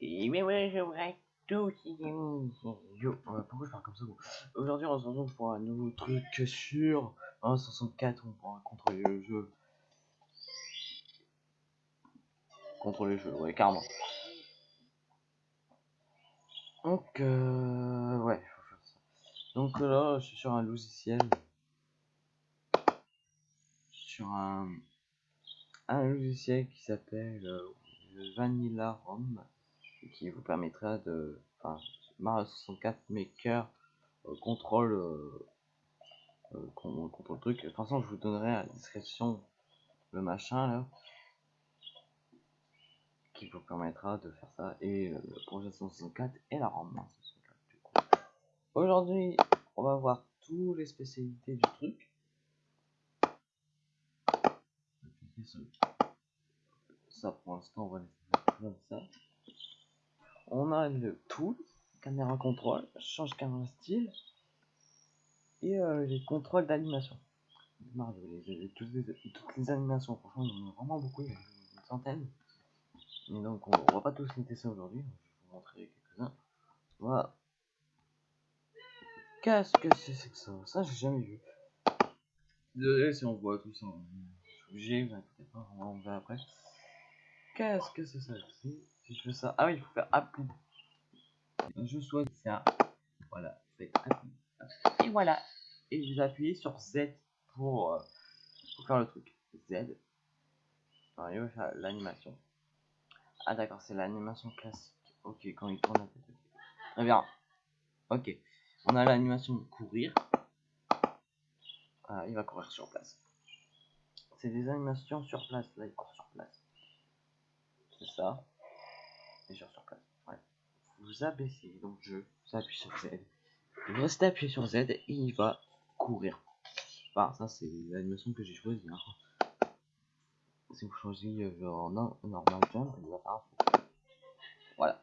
Et mais ouais, j'aimerais tout Yo, euh, pourquoi je parle comme ça Aujourd'hui, on se retrouve pour un nouveau truc sur 164. On pourra contrôler le jeu. Contrôler le jeu, ouais, carrément. Donc, euh, ouais, faut faire ça. Donc là, je suis sur un logiciel. Sur un, un logiciel qui s'appelle euh, Vanilla ROM qui vous permettra de enfin Mario 64 Maker euh, contrôle euh, euh, contrôle truc. De toute façon je vous donnerai à la description le machin là qui vous permettra de faire ça. Et le projet 164 et la ROM aujourd'hui on va voir tous les spécialités du truc. Ça pour l'instant on va laisser comme ça on a le tool, caméra contrôle, change caméra style et euh, les contrôles d'animation. les, toutes, les, animations, franchement, il y en a vraiment beaucoup, il y a une centaine. Et donc, on, ne va pas tous les tester aujourd'hui, je vais vous montrer quelques-uns. Voilà. Qu'est-ce que c'est que ça Ça, j'ai jamais vu. Désolé si on voit tout ça. Je suis obligé, pas, on va après. Qu'est-ce que c'est ça je fais ça. Ah oui, il faut faire appli. Je choisis ça. Voilà, c'est. Et voilà. Et je vais appuyer sur Z pour, euh, pour faire le truc. Z. Alors, il va faire l'animation. Ah d'accord, c'est l'animation classique. Ok, quand il tourne la tête. Très bien. Ok. On a l'animation courir. Ah, il va courir sur place. C'est des animations sur place. Là, il court sur place. C'est ça sur place. Vous abaissez donc je vous appuie sur Z. Vous restez appuyé sur Z et il va courir. Enfin, ça c'est l'animation que j'ai choisi. Hein. Si vous choisissez euh, genre normal jump, il va faire Voilà.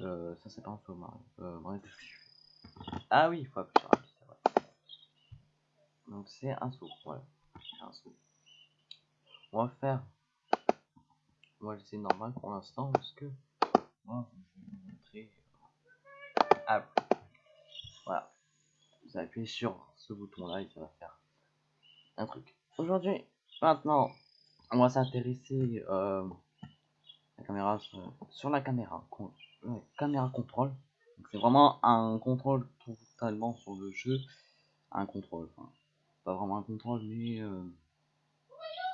Euh, ça c'est pas un saut Euh, Ah oui, il faut appuyer sur vrai. Donc c'est un saut, voilà. Un saut. On va faire va laisser normal pour l'instant parce que moi je vais vous montrer. Ah, voilà. Vous appuyez sur ce bouton là et ça va faire un truc. Aujourd'hui, maintenant, on va s'intéresser euh, la caméra sur, la caméra, caméra contrôle. C'est vraiment un contrôle totalement sur le jeu, un contrôle. Enfin, pas vraiment un contrôle, mais euh...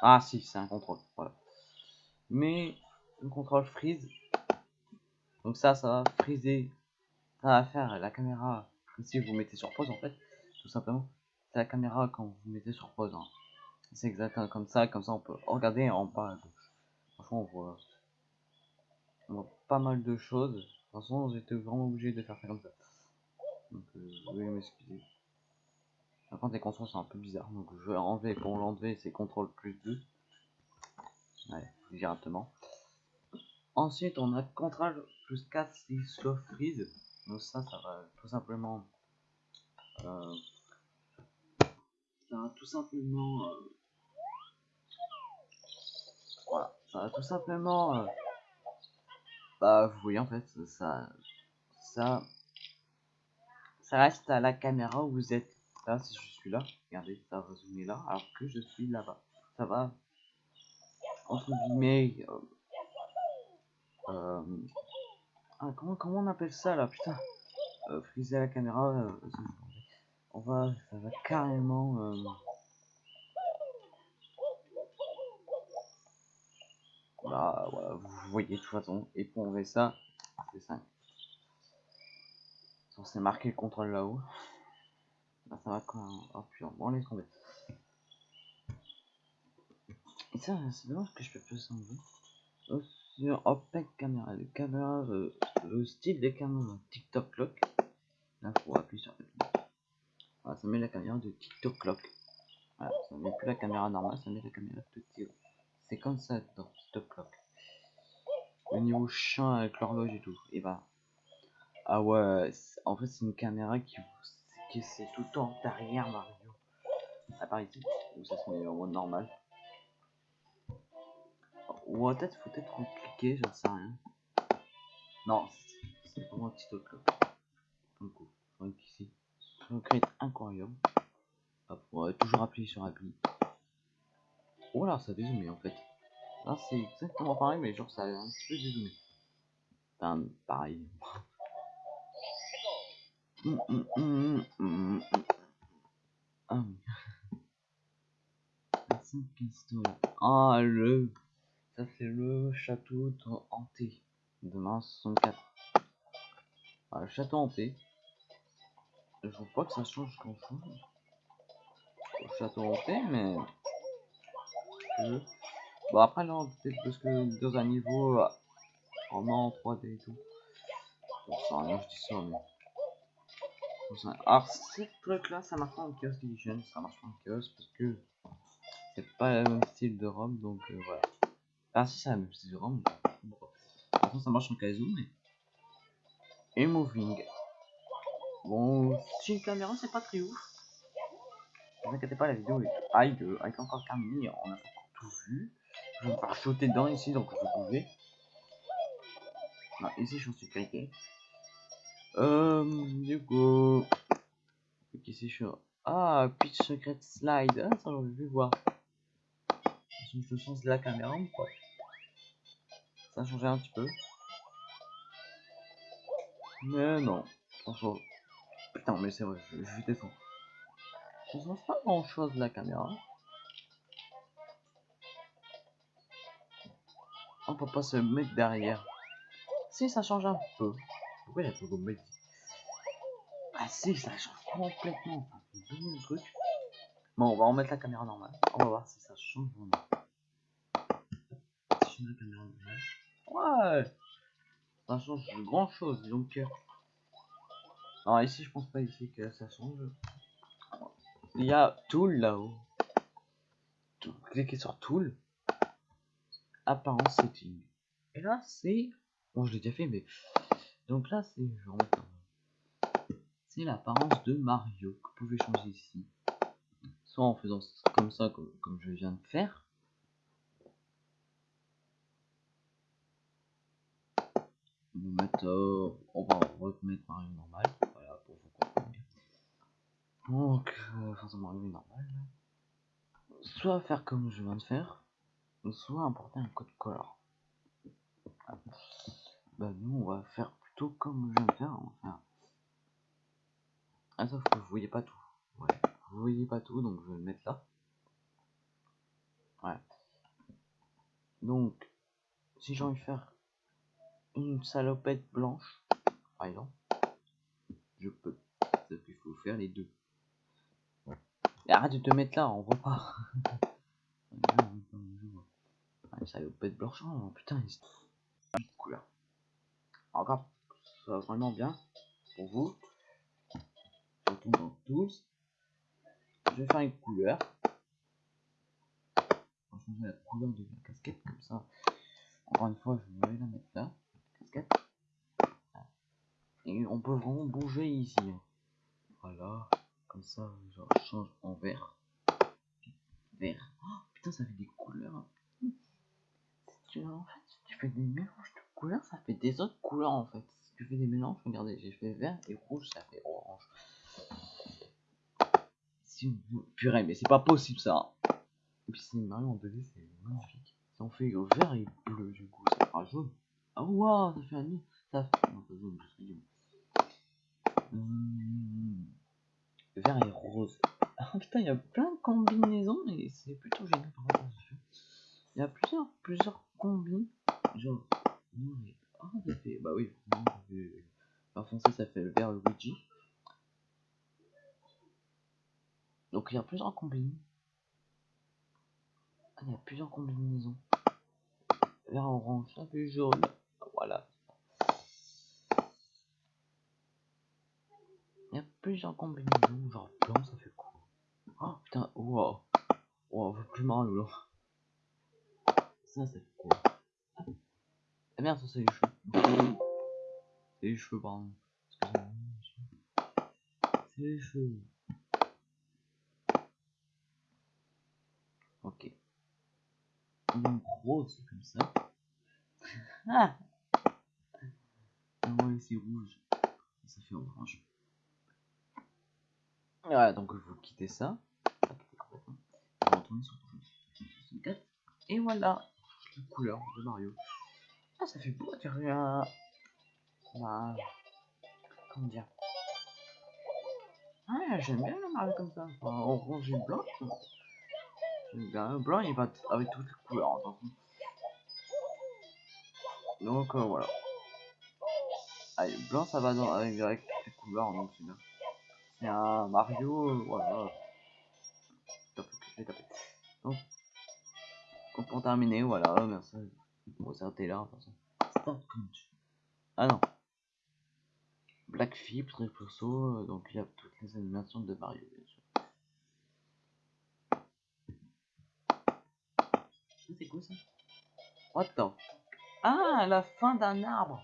ah si, c'est un contrôle. Voilà mais le contrôle freeze. Donc ça, ça va friser. Ça va faire la caméra si vous mettez sur pause en fait, tout simplement. C'est la caméra quand vous mettez sur pause. Hein. C'est exactement comme ça, comme ça on peut regarder en bas à gauche. Franchement, on voit, pas mal de choses. De toute façon, j'étais vraiment obligé de faire ça comme ça. Donc, euh, veuillez m'excuser. Par contre, les contrôles sont un peu bizarres. Donc, je vais enlever. Pour l'enlever, c'est CTRL plus 2. Directement. Ensuite, on a plus 4 si slow freeze. Donc ça, ça va tout simplement... Euh, ça va tout simplement... Euh, voilà, ça va tout simplement... Euh, bah, vous voyez en fait, ça... Ça... Ça reste à la caméra où vous êtes. Là, si je suis là, regardez, ça va zoomer là, alors que je suis là-bas. Ça va entre guillemets euh, euh, ah, comment comment on appelle ça là putain euh, friser la caméra euh, on va ça va carrément voilà, voilà vous voyez de toute façon et pour enlever ça c'est 5 c'est marqué le contrôle là-haut. Bah, ça va quand même oh putain bon laisse tomber et ça, c'est dommage que je peux pas s'enlever. Oh, sur OPEC caméra, euh, le style des caméras TikTok clock. Là, faut appuyer sur Voilà, ça met la caméra de TikTok clock. Voilà, ça met plus la caméra normale, ça met la caméra de TikTok. C'est comme ça dans TikTok clock. Le niveau champ avec l'horloge et tout. Et bah. Ah ouais, en fait, c'est une caméra qui, qui c'est tout le temps derrière Mario. À part ici, où ça se met en mode normal. Ou peut-être faut peut-être cliquer, j'en sais rien. Non, c'est vraiment un petit truc là. Donc, donc ici, on crée un aquarium. Hop, on va toujours appuyer sur appli. Oh là, ça dézoomé en fait. Là, c'est exactement pareil, mais genre ça a un petit peu dézoomé. Enfin, pareil. Hum, hum, hum. Ah. Ah, le. Ça, c'est le château de hanté de mars 64. Ah, le château hanté. Je vois pas que ça change grand chose. Le château hanté, mais. Bon, après, là, peut-être parce que dans un niveau euh, en en 3D et tout. Bon, ça rien, je dis ça, mais. Alors, ce truc-là, ça marche pas en Chaos Edition, ça marche pas en Chaos parce que c'est pas le même style de ROM, donc euh, voilà. Ah, si, c'est ROM. De toute façon, ça marche en Kaizo, mais. Et Moving. Bon, si une caméra, c'est pas très ouf. Ne vous inquiétez pas, la vidéo est high, avec encore terminé, on a tout vu. Je vais me faire sauter dedans ici, donc je pouvais. Non, ici, je suis sécurité. Euh, du coup. Ok, c'est chaud. Ah, pitch secret slide. Ah, ça, j'aurais vu voir. Je me change de la caméra ou quoi Ça changé un petit peu. Mais non. Franchement. Putain, mais c'est vrai, je, je descends. Ça change pas grand chose la caméra. On peut pas se mettre derrière. Si, ça change un peu. Pourquoi il y a pas de mettre Ah si, ça change complètement. le truc. Bon, on va remettre la caméra normale. On va voir si ça change vraiment. Si la caméra normale. Ouais Ça change grand chose, donc... Alors ici, je pense pas ici que ça change. Il y a Tool là-haut. Cliquez sur Tool apparence setting. Et là, c'est. Bon, je l'ai déjà fait, mais. Donc là, c'est. C'est l'apparence de Mario que vous pouvez changer ici. Soit en faisant comme ça, comme je viens de faire. On va mettre. Euh, on va remettre Mario normal. Voilà, pour vous comprendre. Donc, euh, faisons Mario normal. Soit faire comme je viens de faire soit importer un code color. Bah nous on va faire plutôt comme je viens de faire. Ah sauf que vous voyez pas tout. Vous voyez pas tout donc je vais le mettre là. Ouais. Donc si j'ai envie de faire une salopette blanche, par exemple, je peux. Sauf qu'il faut faire les deux. arrête de te mettre là, on voit pas. ça va pas être blanchant, putain, il une couleur. Encore, ça va vraiment bien pour vous. Surtout dans tous. Je vais faire une couleur. On va changer la couleur de la casquette comme ça. Encore une fois, je vais la mettre là. Casquette. Et on peut vraiment bouger ici. Hein. Voilà. Comme ça, je change en vert. Vert. Oh, putain, ça fait des couleurs en fait, si tu fais des mélanges de couleurs, ça fait des autres couleurs en fait. Si tu fais des mélanges, regardez, j'ai rouge, ça fait orange. Si Purée, mais c'est pas possible ça. Et puis c'est Mario en 2D, c'est magnifique. Si on fait vert et bleu, du coup, ça fera jaune. Ah oh, waouh, ça fait un nid. Ça fait. Non, pas jaune. Vert et rose. Ah putain, il y a plein de combinaisons et c'est plutôt génial par rapport Il y a plusieurs, plusieurs combine genre ça fait bah oui en français ça fait le vert Luigi donc il y a plusieurs combines. Ah, il y a plusieurs combinaisons. Vert orange ça fait jaune. Voilà. Il y a plusieurs combinaisons. Genre blanc ça fait quoi? Oh putain wow. Wow plus mal là. Ça, c'est quoi? Ah merde, ça, c'est. C'est les cheveux, pardon. C'est les cheveux. Ok. Donc, rose, comme ça. ah moi c'est rouge. Ça fait orange. Voilà, donc vous quittez ça. Vous retournez sur 64. Et voilà, la couleur de Mario. Ah, ça fait beau, tu un... Bah... Comment dire? Ah, j'aime bien le Mario comme ça. Enfin, orange et blanc. Bien. Blanc, il va avec toutes les couleurs. Donc, euh, voilà. Allez, blanc, ça va avec, toutes les couleurs, donc c'est bien. C'est un Mario, voilà. Donc, pour terminer, voilà, merci. Bon, ça là, toute façon. Ah non. Black Flip, très perso, donc il y a toutes les animations de Mario, bien sûr. C'est quoi ça the Ah, la fin d'un arbre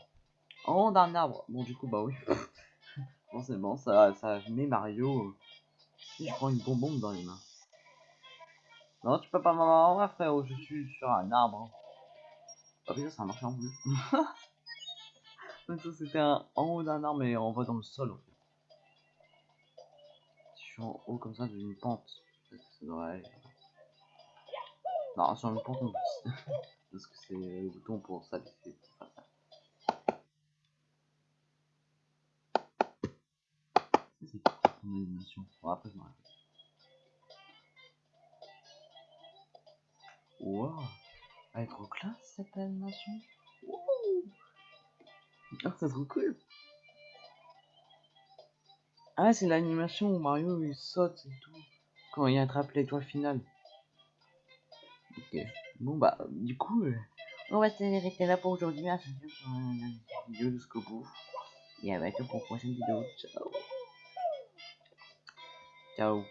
haut d'un arbre Bon, du coup, bah oui. Forcément, ça, ça met Mario. Si je prends une bonbonne dans les mains. Non, tu peux pas m'avoir, frérot, je suis sur un arbre. Oh putain, ça a marché en plus. C'était en haut d'un arbre et on va dans le sol en fait. Si je suis en haut comme ça d'une pente, ça devrait. Non, sur une pente on. Parce que c'est le bouton pour ça. C'est ton animation Bon. Wow Elle est trop classe cette animation. Ah, c'est trop cool. Ah, c'est l'animation où Mario il saute et tout. Quand il attrape l'étoile finale. Ok. Bon, bah, du coup, euh, on va s'arrêter là pour aujourd'hui. Merci pour la vidéo jusqu'au bout. Et à bientôt pour une prochaine vidéo. Ciao. Ciao.